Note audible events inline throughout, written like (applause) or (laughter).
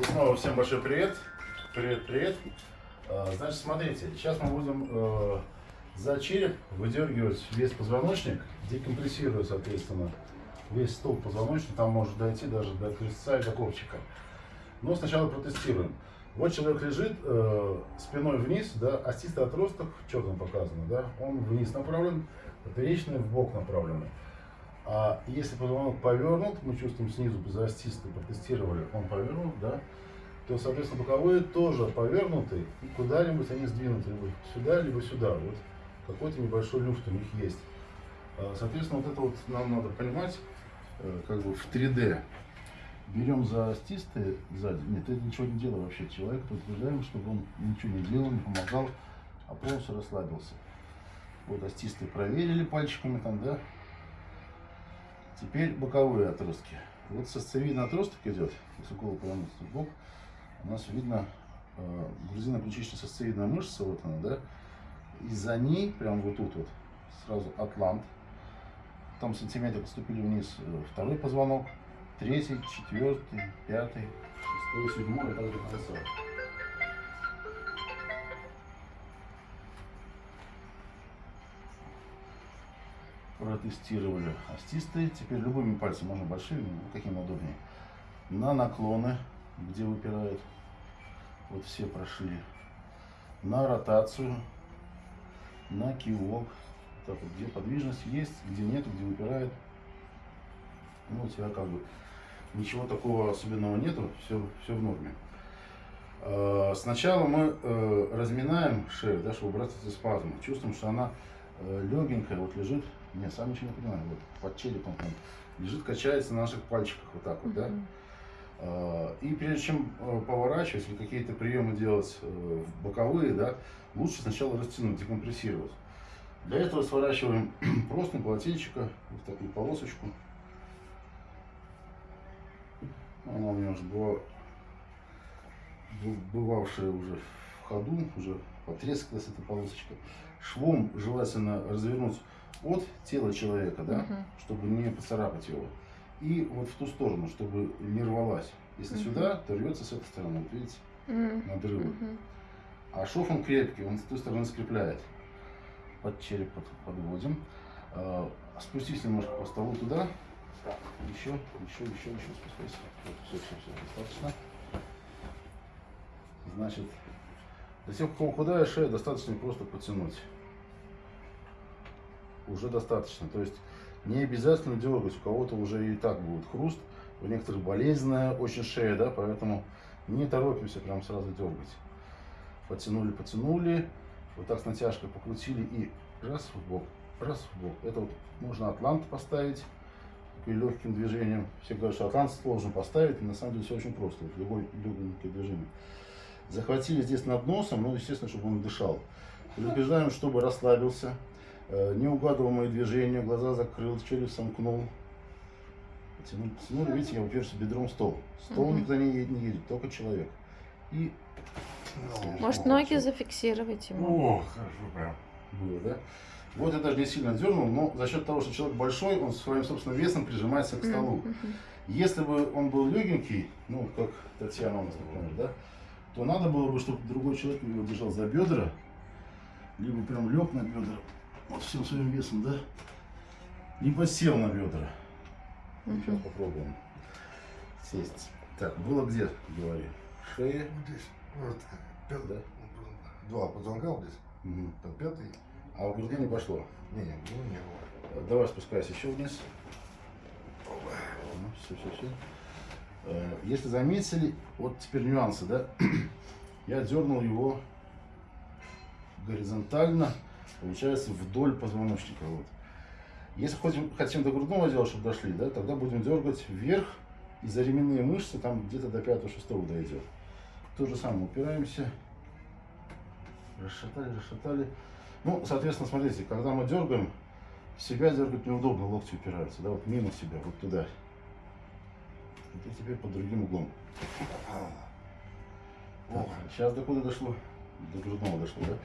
И снова всем большой привет. Привет, привет. А, Значит, смотрите, сейчас мы будем э, за череп выдергивать весь позвоночник, декомпрессируя, соответственно, весь столб позвоночника, там может дойти даже до крестца и до копчика. Но сначала протестируем. Вот человек лежит э, спиной вниз, да, остистый отросток, там показано, да, он вниз направлен, поперечный в бок направленный. А если позвонок повернут, мы чувствуем снизу за остистой, протестировали, он повернут, да, то, соответственно, боковые тоже повернуты, и куда-нибудь они сдвинуты, либо сюда, либо сюда. Вот какой-то небольшой люфт у них есть. А, Соответственно, вот это вот нам надо понимать, э, как бы в 3D. Берем за остистые сзади. Нет, это ничего не делай вообще. Человек предупреждаем, чтобы он ничего не делал, не помогал, а полностью расслабился. Вот остистые проверили пальчиками там, да. Теперь боковые отростки. Вот сосцевидный отросток идет, если голову повернуть в бок, у нас видно э, грузино-ключично-сосцевидная мышца, вот она, да, и за ней, прям вот тут вот, сразу атлант, там сантиметр отступили вниз э, второй позвонок, третий, четвертый, пятый, шестой, седьмой, и так до. Протестировали остистые, теперь любыми пальцами, можно большими, каким удобнее. На наклоны, где выпирает, вот все прошли. На ротацию, на кивок, так вот, где подвижность есть, где нет, где выпирает. Ну, у тебя как бы ничего такого особенного нету, все, все в норме. Э, Сначала мы э, разминаем шею, да, чтобы убрать эти спазмы. Чувствуем, что она э, легенькая, вот лежит. Не, сам ничего не понимаю, вот под черепом там лежит, качается на наших пальчиках вот так вот, да. Э, И прежде чем э, поворачивать или какие-то приемы делать э, в боковые, да, лучше сначала растянуть, декомпрессировать. Для этого сворачиваем (clears throat) просто полотенчика в такую полосочку. Она у меня уже была бывавшая уже в ходу, уже потрескалась эта полосочка. Швом желательно развернуть от тела человека, да, Мгм. чтобы не поцарапать его. И вот в ту сторону, чтобы не рвалась. Если Мгм. сюда, то рвется с этой стороны. Вот видите, М, надрывы. мгм. А шов он крепкий, он с той стороны скрепляет. Под череп под- подводим. А, Спустись немножко по столу туда. Еще, еще, еще, еще спускайся. Вот, все, все, все, достаточно. Значит, для тех, у кого худая шея, достаточно просто потянуть. Уже достаточно. То есть не обязательно дергать. У кого-то уже и так будет хруст. У некоторых болезненная очень шея, да, поэтому не торопимся прям сразу дергать. Потянули, потянули. Вот так с натяжкой покрутили и раз в бок, раз в бок. Это вот можно атлант поставить таким легким движением. Все говорят, что атлант сложно поставить, но на самом деле все очень просто. Вот любое легкое движение. Захватили здесь над носом, ну, естественно, чтобы он дышал. Предупреждаем, чтобы расслабился. Э, Неугадываемые движения, глаза закрыл, челюсть сомкнул. Потянул, потянули, видите, я уперся бедром в стол. Стол Мгм. никуда не, не едет, только человек. И Может, Ну, ноги зафиксировать ему? О, хорошо прям было, да? Вот я даже не сильно дернул, но за счет того, что человек большой, он своим собственным весом прижимается к столу. Мгм. Если бы он был легенький, ну, как Татьяна у нас, например, да, то надо было бы, чтобы другой человек его держал за бедра, либо прям лег на бедра, вот всем своим весом, да, либо сел на бедра. Сейчас Мгм. попробуем сесть. Так, было где, говори? Шея, здесь, вот, пят- да? два позвонка вот здесь, Мгм. там пятый. А у груди не пошло. Не, не, ну не было. Давай спускайся еще вниз. Все, все, все. Если заметили, вот теперь нюансы, да? (clears throat) Я дернул его горизонтально, получается, вдоль позвоночника. Вот. Если хотим, хотим до грудного отдела, чтобы дошли, да, тогда будем дергать вверх, и за ременные мышцы там где-то до 5-6 дойдет. То же самое, упираемся, расшатали, расшатали. Ну, соответственно, смотрите, когда мы дергаем, себя дергать неудобно, локти упираются, да, вот мимо себя, вот туда. И теперь под другим углом. Так, сейчас до куда дошло? До грудного дошло, да?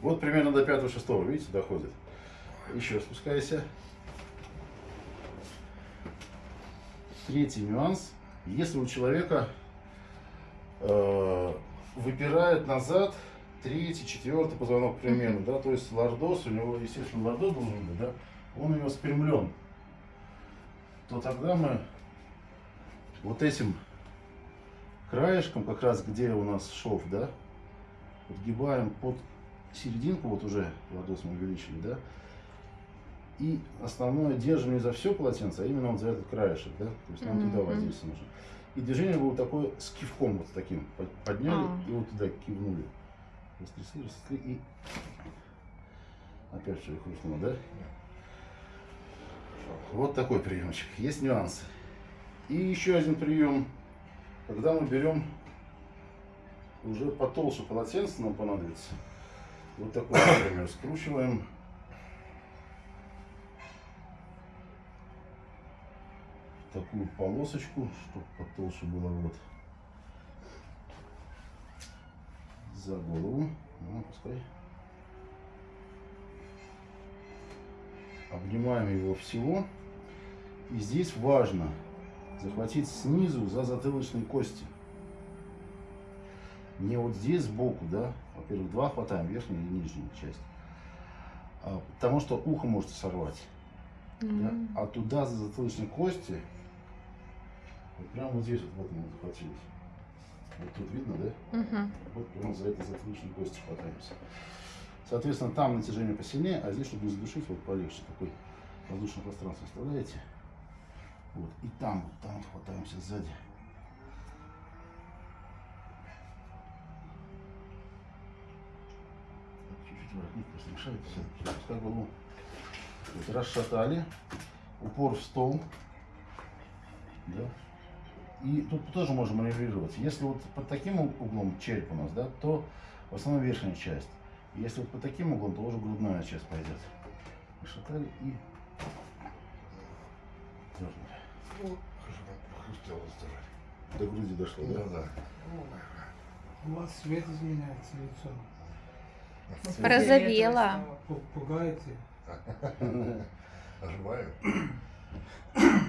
Вот примерно до пятого шестого, видите, доходит. Еще спускайся. Третий нюанс. Если у человека э, выпирает назад третий, четвертый позвонок примерно, да, то есть лордоз, у него, естественно, лордоз должен быть, да, он у него спрямлен, то тогда мы вот этим краешком, как раз где у нас шов, да, подгибаем под серединку, вот уже лордоз мы увеличили, да, и основное держим не за все полотенце, а именно вот за этот краешек, да, то есть нам туда Мгм. воздействие нужно. И движение было такое с кивком вот таким, под- подняли А. и вот туда кивнули. Растрясли, растрясли и опять все хрустнуло, да? Вот такой приемчик. Есть нюансы. И еще один прием, когда мы берем уже потолще полотенце, нам понадобится. Вот такой, например, скручиваем. Такую полосочку, чтобы потолще было вот. За голову. Ну, пускай. Обнимаем его всего. И здесь важно захватить снизу за затылочные кости. Не вот здесь сбоку, да. Во-первых, два хватаем, верхнюю и нижнюю часть. А, потому что ухо может сорвать. Да? М. А туда за затылочные кости, вот прямо вот здесь вот, вот мы захватились. Вот тут видно, да? Мгм. Вот прямо за этой затылочной кости хватаемся. Соответственно, там натяжение посильнее, а здесь, чтобы не задушить, вот полегче. Такой воздушное пространство оставляете. Вот. И там, вот там вот хватаемся сзади. Все, пускай голову. Вот, расшатали. Упор в стол. Да. И тут тоже можем маневрировать. Если вот под таким углом череп у нас, да, то в основном верхняя часть. Если вот под таким углом, то уже грудная часть пойдет. Расшатали и дернули. Ну. До груди дошло, да? Да, да. У вас цвет изменяется лицо. Ну, Порозовела. Пу- Пугаете? Оживаю.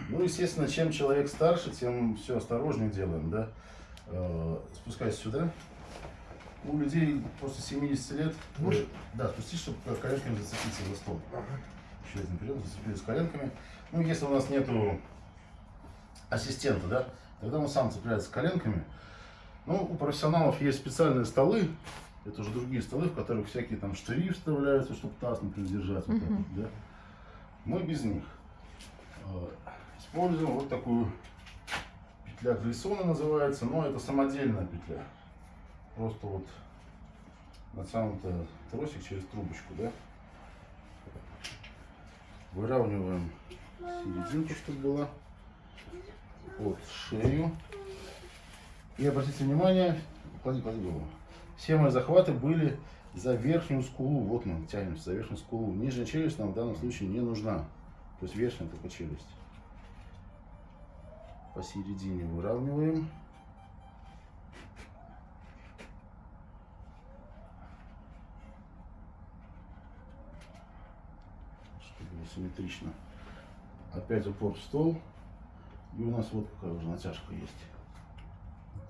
Ну, естественно, чем человек старше, тем все осторожнее делаем, да. Э, Спускайся сюда. У людей после 70 лет, Может? да, спустись, чтобы коленками зацепиться за стол. Еще один прием, зацепились коленками. Ну, если у нас нету ассистента, да, тогда он сам цепляется коленками. Ну, у профессионалов есть специальные столы, это уже другие столы, в которых всякие там штыри вставляются, чтобы таз, например, держать. Вот так Мгм. вот, да. Мы без них. Э, Используем вот такую петля Глиссона называется, но это самодельная петля. Просто вот натянутый тросик через трубочку, да. Выравниваем серединку, чтобы была под шею. И обратите внимание, клади, клади голову. Все мои захваты были за верхнюю скулу. Вот мы тянемся за верхнюю скулу. Нижняя челюсть нам в данном случае не нужна. То есть верхняя только челюсть. Посередине выравниваем. Чтобы было симметрично. Опять упор в стол. И у нас вот какая уже натяжка есть.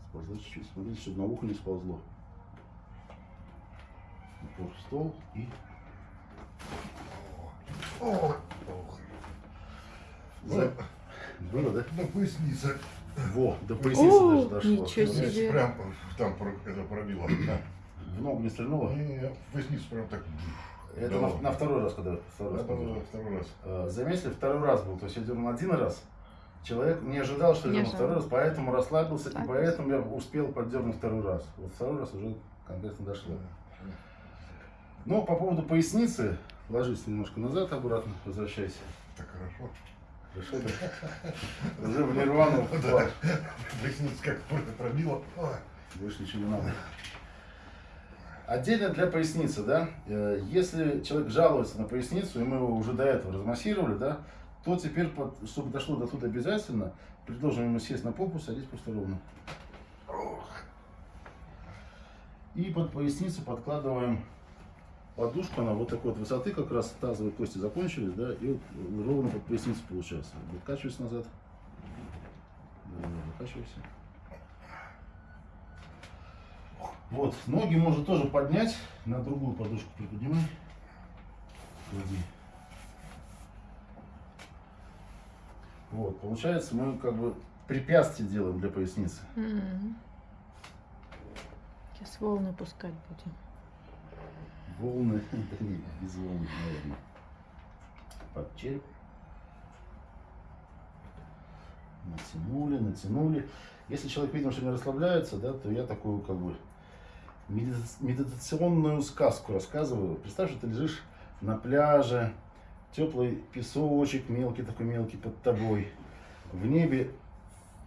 Сползла чуть-чуть. Смотрите, чтобы на ухо не сползло. Упор в стол и ох. За- Было, да? Ну, поясница. Во, до поясницы О, даже дошло. ничего Ну, здесь себе. Прям там это пробило. В ногу не стрельнуло? Не-не-не, в поясницу прям так. Это Да на, на второй раз, когда второй раз уже второй раз. Э, Заметили, второй раз был. То есть я дернул один раз. Человек не ожидал, что я Не дерну второй раз, поэтому расслабился, и Расслабился. поэтому я успел поддернуть второй раз. Вот второй раз уже конкретно дошло. Но по поводу поясницы, ложись немножко назад, обратно, возвращайся. Так хорошо. Хорошо? Уже в нирвану упал. Поясница как про- пробила. Больше ничего не надо. Отдельно для поясницы, да, э, если человек жалуется на поясницу, и мы его уже до этого размассировали, да, то теперь, чтобы дошло до туда обязательно, предложим ему сесть на попу, садись просто ровно. И под поясницу подкладываем подушку, она вот такой вот высоты, как раз тазовые кости закончились, да, и вот ровно под поясницу получается. Выкачивайся назад. Да. Вот, ноги можно тоже поднять, на другую подушку приподнимай. Клади. Вот, получается, мы как бы препятствие делаем для поясницы. М. Сейчас волны пускать будем. Волны, (laughs) да не, без волн, наверное. Под череп. Натянули, натянули. Если человек видим, что не расслабляется, да, то я такую как бы медита- медитационную сказку рассказываю. Представь, что ты лежишь на пляже, теплый песочек, мелкий такой мелкий под тобой. В небе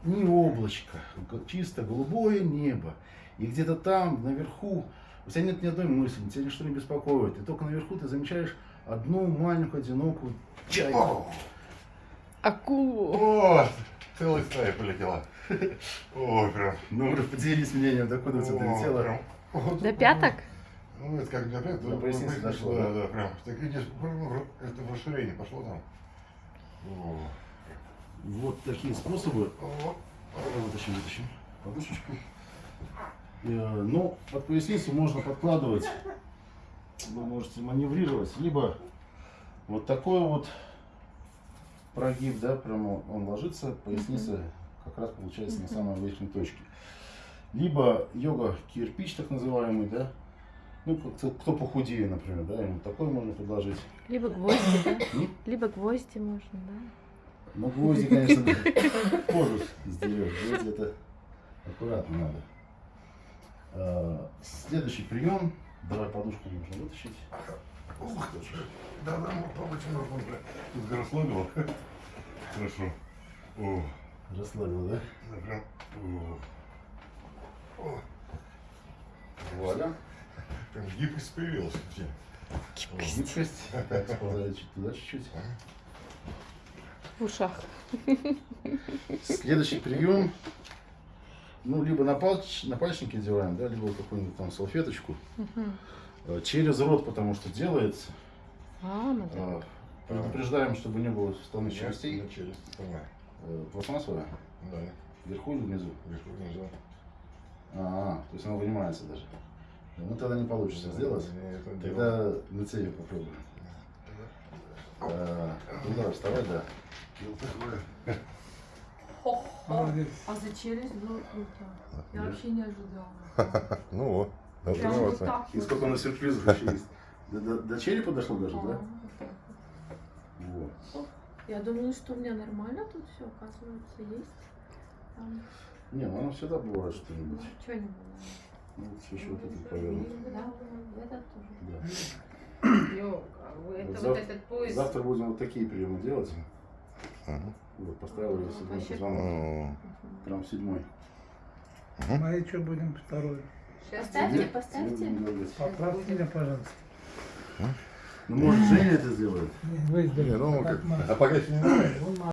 ни облачко, г- чисто голубое небо. И где-то там, наверху, у тебя нет ни одной мысли, тебя ничто не беспокоит. И только наверху ты замечаешь одну маленькую, одинокую чайку. О, Акулу. о, целая стая полетела. Ой, прям. Ну, уже поделись мнением, докуда у тебя о, долетело. прям. Вот До пяток? Ну, это как для пяток, До поясницы дошло, Да, да? прям. Так видишь, это в расширение пошло там. О, Вот такие способы. о, Вытащим, вытащим подушечку. Э, Ну, под поясницу можно подкладывать, вы можете маневрировать, либо вот такой вот прогиб, да, прямо он ложится, поясница как раз получается на самой верхней точке. Либо йога кирпич, так называемый, да, ну, кто, кто похудее, например, да, ему такой можно предложить. Либо гвозди, да? (coughs) М? Либо гвозди можно, да? Ну, гвозди, конечно, (laughs) кожу сдерешь. Гвозди это аккуратно надо. Следующий прием. Давай подушку нужно вытащить. Ух ты, что. Да, да, ну, побольше можно уже. Тут расслабило. Хорошо. О, Расслабил, да? да, прям. О, о, Вуаля. прям гибкость появилась вообще. Гибкость. Так, сползай чуть туда чуть-чуть. В ушах. Следующий прием. Ну, либо на, палч, на пальчики делаем, да, либо какую-нибудь там салфеточку. Э, Через рот, потому что делается. А, надо. Э, Предупреждаем, чтобы не было Я частей. на челюсть. Э, Пластмассовая? Да, Вверху или внизу? вверху внизу. А, то есть она вынимается даже. Ну тогда не получится сделать. Я это делал. Тогда на тебе попробуем. А, ну давай, вставай, да. Такое. Молодец. А за челюсть было круто. Я вообще не ожидала. (laughs) Ну вот. Так И сколько у нас сюрпризов (laughs) еще есть. До, до- до черепа дошло даже, А, да? вот. Я думала, что у меня нормально тут все, оказывается, есть. Там, Не, ну оно всегда бывает что-нибудь. ну, что не было. Ну, вот еще вот это повернуть. Да, этот тоже. Да. Йога, это Вот вот зав- этот пояс. Завтра будем вот такие приемы делать. Вот, поставил я седьмой Вообще позвонок. Прям седьмой. Мы что будем второй? Поставьте, поставьте. Поправьте меня, пожалуйста. Ну, может, Женя это сделает? Не, Вы ну как. А пока еще не знаю. Вон